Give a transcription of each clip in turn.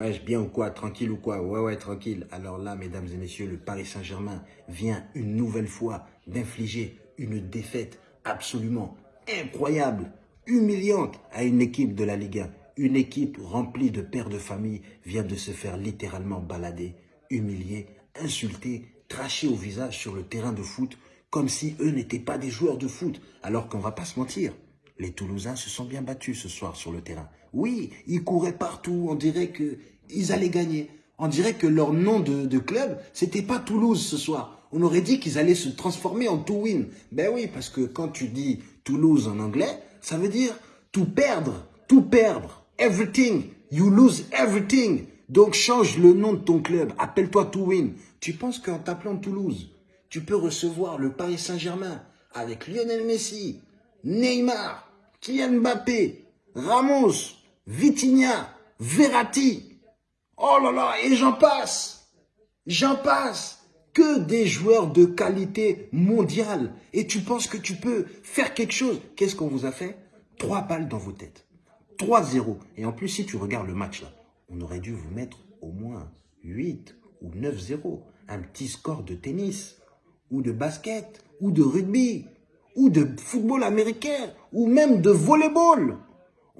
Bien ou quoi? Tranquille ou quoi? Ouais, ouais, tranquille. Alors là, mesdames et messieurs, le Paris Saint-Germain vient une nouvelle fois d'infliger une défaite absolument incroyable, humiliante à une équipe de la Ligue 1. Une équipe remplie de pères de famille vient de se faire littéralement balader, humilier, insulter, tracher au visage sur le terrain de foot comme si eux n'étaient pas des joueurs de foot. Alors qu'on va pas se mentir, les Toulousains se sont bien battus ce soir sur le terrain. Oui, ils couraient partout, on dirait qu'ils allaient gagner. On dirait que leur nom de, de club, c'était pas Toulouse ce soir. On aurait dit qu'ils allaient se transformer en to win. Ben oui, parce que quand tu dis Toulouse en anglais, ça veut dire tout perdre, tout perdre, everything, you lose everything. Donc change le nom de ton club, appelle-toi to win. Tu penses qu'en t'appelant Toulouse, tu peux recevoir le Paris Saint-Germain avec Lionel Messi, Neymar, Kylian Mbappé, Ramos, Vitinha, Verratti. Oh là là, et j'en passe. J'en passe. Que des joueurs de qualité mondiale. Et tu penses que tu peux faire quelque chose? Qu'est-ce qu'on vous a fait? Trois balles dans vos têtes. 3-0. Et en plus, si tu regardes le match là, on aurait dû vous mettre au moins 8 ou 9-0. Un petit score de tennis, ou de basket, ou de rugby, ou de football américain, ou même de volleyball.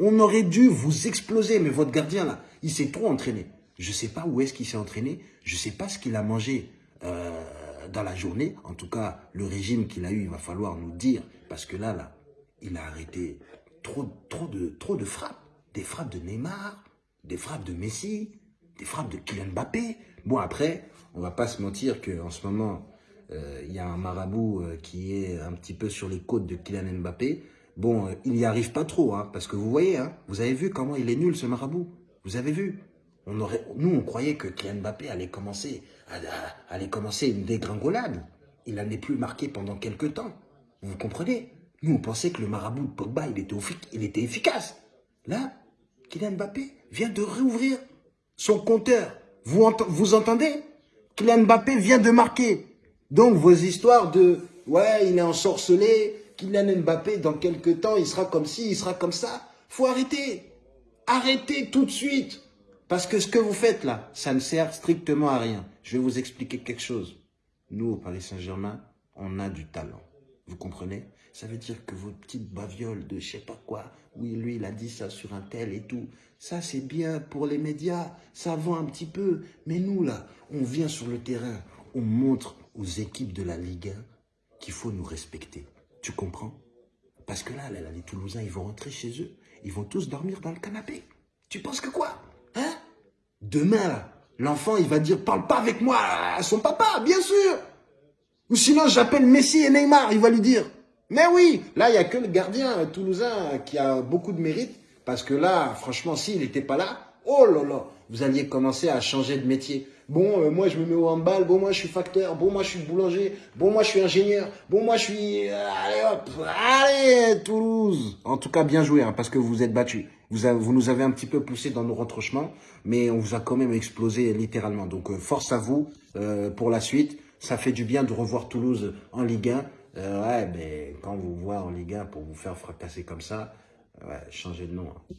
On aurait dû vous exploser, mais votre gardien là, il s'est trop entraîné. Je ne sais pas où est-ce qu'il s'est entraîné, je ne sais pas ce qu'il a mangé euh, dans la journée. En tout cas, le régime qu'il a eu, il va falloir nous dire, parce que là, là, il a arrêté trop, de, trop de frappes. Des frappes de Neymar, des frappes de Messi, des frappes de Kylian Mbappé. Bon, après, on va pas se mentir qu'en ce moment, euh, il y a un marabout euh, qui est un petit peu sur les côtes de Kylian Mbappé. Bon, euh, il n'y arrive pas trop, hein, parce que vous voyez, hein, vous avez vu comment il est nul ce marabout. Vous avez vu on aurait, Nous, on croyait que Kylian Mbappé allait commencer, allait commencer une dégringolade. Il n'en est plus marqué pendant quelques temps. Vous comprenez? Nous, on pensait que le marabout de Pogba, il était, efficace. Là, Kylian Mbappé vient de réouvrir son compteur. Vous, vous entendez? Kylian Mbappé vient de marquer. Donc, vos histoires de « ouais, il est ensorcelé, Kylian Mbappé, dans quelques temps, il sera comme ci, il sera comme ça », faut arrêter. Arrêtez tout de suite. Parce que ce que vous faites là, ça ne sert strictement à rien. Je vais vous expliquer quelque chose. Nous, au Paris Saint-Germain, on a du talent. Vous comprenez? Ça veut dire que vos petites bavioles de je sais pas quoi, oui, lui, il a dit ça sur un tel et tout, ça c'est bien pour les médias, ça vend un petit peu. Mais nous, là, on vient sur le terrain, on montre aux équipes de la Ligue 1 qu'il faut nous respecter. Tu comprends? Parce que là, les Toulousains, ils vont rentrer chez eux. Ils vont tous dormir dans le canapé. Tu penses que quoi? Hein? Demain, l'enfant, il va dire, parle pas avec moi à son papa, bien sûr. Ou sinon, j'appelle Messi et Neymar, il va lui dire. Mais oui, là, il n'y a que le gardien toulousain qui a beaucoup de mérite. Parce que là, franchement, s'il n'était pas là, oh là là, vous alliez commencer à changer de métier. Bon, euh, moi, je me mets au handball. Bon, moi, je suis facteur. Bon, moi, je suis boulanger. Bon, moi, je suis ingénieur. Bon, moi, je suis... Euh, allez, hop. Allez, Toulouse. En tout cas, bien joué, hein, parce que vous êtes battus. Vous, nous avez un petit peu poussé dans nos retranchements, mais on vous a quand même explosé littéralement. Donc, euh, force à vous pour la suite. Ça fait du bien de revoir Toulouse en Ligue 1. ouais, mais quand vous voit en Ligue 1 pour vous faire fracasser comme ça, ouais, changez de nom. Hein.